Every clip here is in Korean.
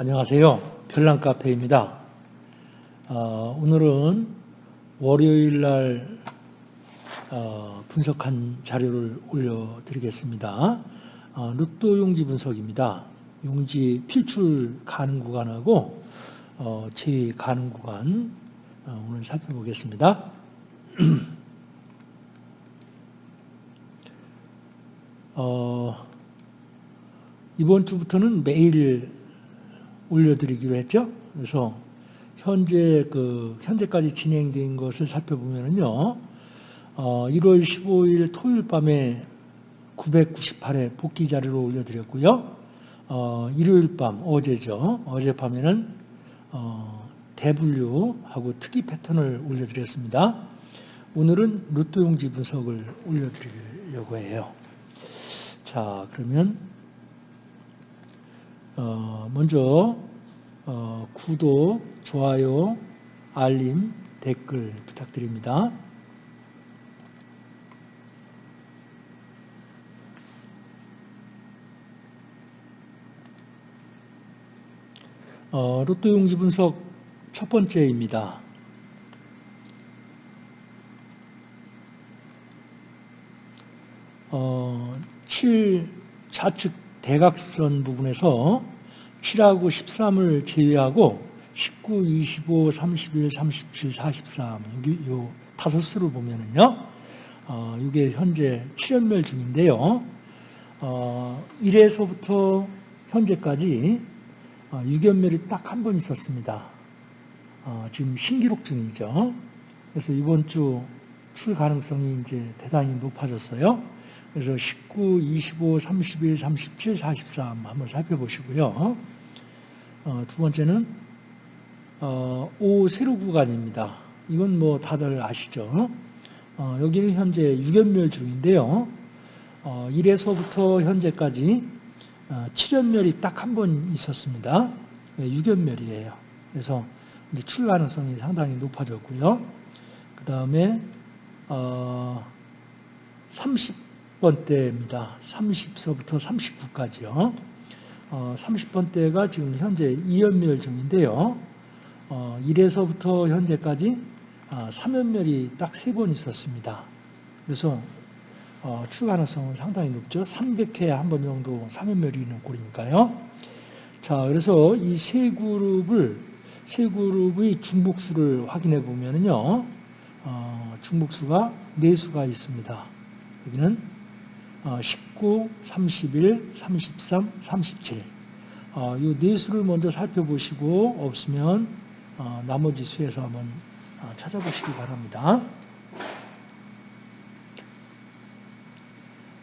안녕하세요. 별난카페입니다. 어, 오늘은 월요일 날 어, 분석한 자료를 올려드리겠습니다. 어, 로또 용지 분석입니다. 용지 필출 가능 구간하고 어, 제외 가능 구간 어, 오늘 살펴보겠습니다. 어, 이번 주부터는 매일 올려드리기로 했죠. 그래서 현재 그 현재까지 진행된 것을 살펴보면요, 어, 1월 15일 토요일 밤에 998회 복귀 자료를 올려드렸고요. 어, 일요일 밤 어제죠. 어젯밤에는 어, 대분류하고 특이 패턴을 올려드렸습니다. 오늘은 로또 용지 분석을 올려드리려고 해요. 자, 그러면 어, 먼저 어, 구독, 좋아요, 알림, 댓글 부탁드립니다. 어, 로또 용지 분석 첫 번째입니다. 어, 7 좌측 대각선 부분에서 7하고 13을 제외하고 19, 25, 31, 37, 43 여기 요 다섯 수를 보면은요. 어, 이게 현재 7연멸 중인데요. 어, 1에서부터 현재까지 어, 6연멸이 딱 한 번 있었습니다. 어, 지금 신기록 중이죠. 그래서 이번 주 출 가능성이 이제 대단히 높아졌어요. 그래서 19, 25, 31, 37, 43 한번 살펴보시고요. 어, 두 번째는 어, 5 세로 구간입니다. 이건 뭐 다들 아시죠? 어, 여기는 현재 6연멸 중인데요. 어, 1에서부터 현재까지 어, 7연멸이 딱 한 번 있었습니다. 6연멸이에요. 그래서 이제 출 가능성이 상당히 높아졌고요. 그 다음에 어, 30 번대입니다. 30서부터 39까지요. 어, 30번대가 지금 현재 2연멸 중인데요. 어, 1에서부터 현재까지 아, 3연멸이 딱세번 있었습니다. 그래서 어, 출 가능성은 상당히 높죠. 300회에 한 번 정도 3연멸이 있는 꼴이니까요. 자, 그래서 이 세 그룹을 세 그룹의 중복수를 확인해 보면요, 어, 중복수가 네 수가 있습니다. 여기는 19, 31, 33, 37. 어, 이네 수를 먼저 살펴보시고 없으면 어, 나머지 수에서 한번 어, 찾아보시기 바랍니다.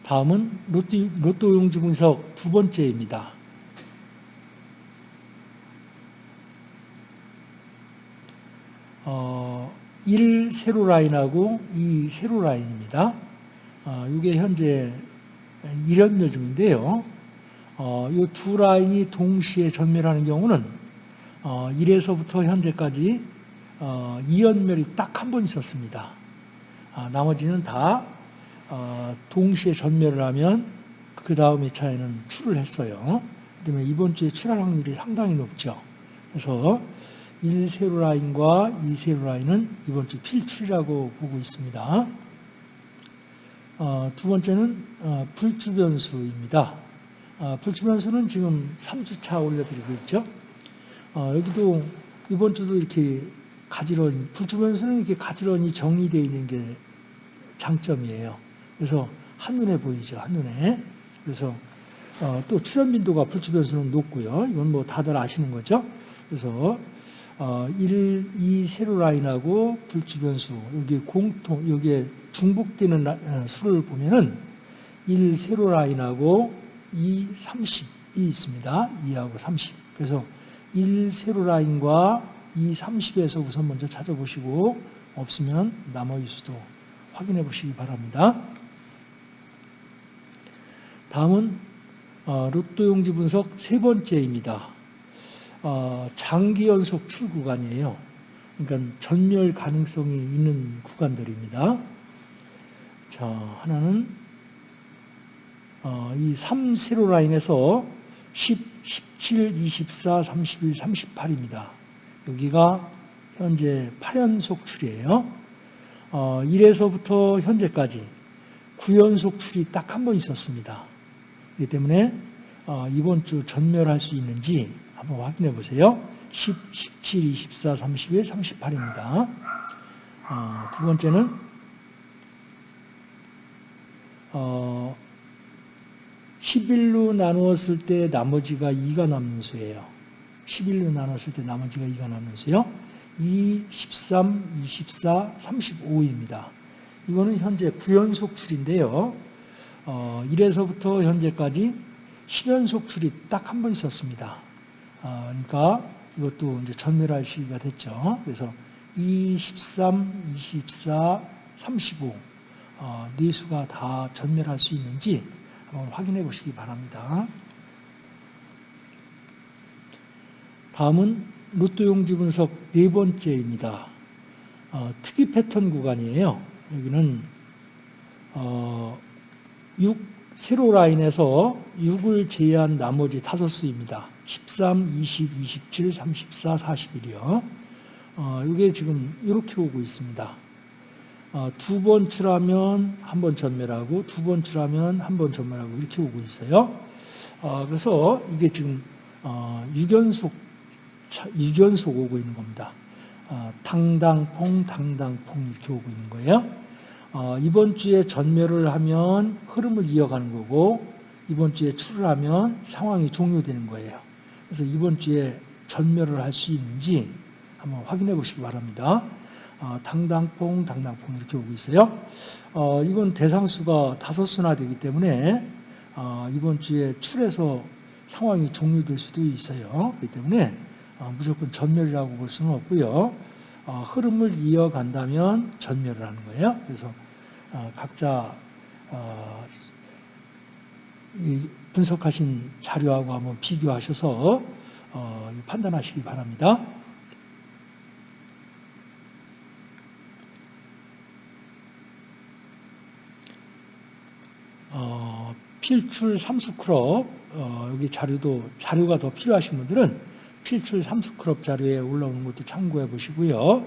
다음은 로또, 로또 용지 분석 두 번째입니다. 어, 1 세로 라인하고 2 세로 라인입니다. 어, 이게 현재 1연멸 중인데요. 어, 이두 라인이 동시에 전멸하는 경우는 어, 1에서부터 현재까지 어, 2연멸이 딱 한 번 있었습니다. 아, 나머지는 다 어, 동시에 전멸을 하면 그 다음 2차에는 출을 했어요. 그다음에 이번 주에 출할 확률이 상당히 높죠. 그래서 1세로 라인과 2세로 라인은 이번 주 필출이라고 보고 있습니다. 어, 두 번째는 어, 불주변수입니다. 어, 불주변수는 지금 3주차 올려드리고 있죠. 어, 여기도 이번 주도 이렇게 가지런히, 불주변수는 이렇게 가지런히 정리되어 있는 게 장점이에요. 그래서 한눈에 보이죠, 한눈에. 그래서 어, 또 출현 빈도가 불주변수는 높고요. 이건 뭐 다들 아시는 거죠. 그래서 어, 1, 2 세로 라인하고 불주변수 여기 공통 여기에 중복되는 라, 어, 수를 보면은 1 세로 라인하고 2, 30이 있습니다. 2하고 30. 그래서 1 세로 라인과 2, 30에서 우선 먼저 찾아보시고 없으면 나머지 수도 확인해 보시기 바랍니다. 다음은 어, 로또 용지 분석 세 번째입니다. 어, 장기 연속 출 구간이에요. 그러니까 전멸 가능성이 있는 구간들입니다. 자, 하나는 어, 이 3 세로 라인에서 10, 17, 24, 31, 38입니다. 여기가 현재 8연속 출이에요. 어, 1에서부터 현재까지 9연속 출이 딱 한 번 있었습니다. 그렇기 때문에 어, 이번 주 전멸할 수 있는지 한번 확인해 보세요. 10, 17, 24, 31, 38입니다. 어, 두 번째는 어, 11로 나누었을 때 나머지가 2가 남는 수예요. 11로 나눴을 때 나머지가 2가 남는 수요. 2, 13, 24, 35입니다. 이거는 현재 9연속 출인데요. 어, 1에서부터 현재까지 10연속 출이 딱 한 번 있었습니다. 어, 그러니까 이것도 이제 전멸할 시기가 됐죠. 그래서 2, 13, 24, 35, 어, 네 수가 다 전멸할 수 있는지 한번 확인해 보시기 바랍니다. 다음은 로또 용 지 분석 네 번째입니다. 어, 특이 패턴 구간이에요. 여기는 어, 6 세로 라인에서 6을 제외한 나머지 다섯 수입니다. 13, 20, 27, 34, 41이요. 어, 이게 지금 이렇게 오고 있습니다. 어, 두번 출하면 한 번 전멸하고 두 번 출하면 한 번 전멸하고 이렇게 오고 있어요. 어, 그래서 이게 지금 어, 6연속 6연속 오고 있는 겁니다. 어, 당당퐁 당당퐁 이렇게 오고 있는 거예요. 어, 이번 주에 전멸을 하면 흐름을 이어가는 거고 이번 주에 출을 하면 상황이 종료되는 거예요. 그래서 이번 주에 전멸을 할 수 있는지 한번 확인해 보시기 바랍니다. 어, 당당퐁 당당퐁 이렇게 오고 있어요. 어, 이건 대상수가 다섯 수나 되기 때문에 어, 이번 주에 출해서 상황이 종료될 수도 있어요. 그렇기 때문에 어, 무조건 전멸이라고 볼 수는 없고요. 어, 흐름을 이어간다면 전멸을 하는 거예요. 그래서 어, 각자 어, 분석하신 자료하고 한번 비교하셔서 어, 판단하시기 바랍니다. 어, 필출 삼수크롭 어, 여기 자료도 자료가 더 필요하신 분들은 필출 삼수크롭 자료에 올라오는 것도 참고해 보시고요.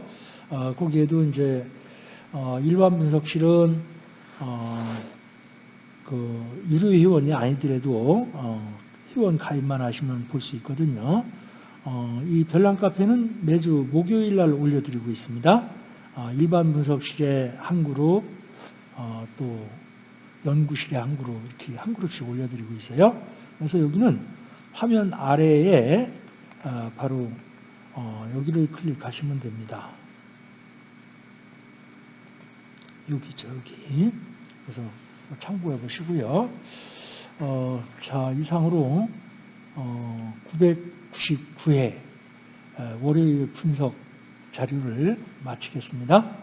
어, 거기에도 이제 어, 일반 분석실은 어, 그 유료 회원이 아니더라도 어, 회원 가입만 하시면 볼 수 있거든요. 어, 이 별난 카페는 매주 목요일 날 올려드리고 있습니다. 어, 일반 분석실에 한 그룹, 어, 또 연구실에 한 그룹 이렇게 한 그룹씩 올려드리고 있어요. 그래서 여기는 화면 아래에 어, 바로 어, 여기를 클릭하시면 됩니다. 여기 저기 그래서 참고해 보시고요. 어, 자 이상으로 어, 999회 월요일 분석 자료를 마치겠습니다.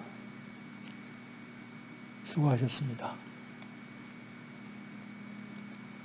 수고하셨습니다.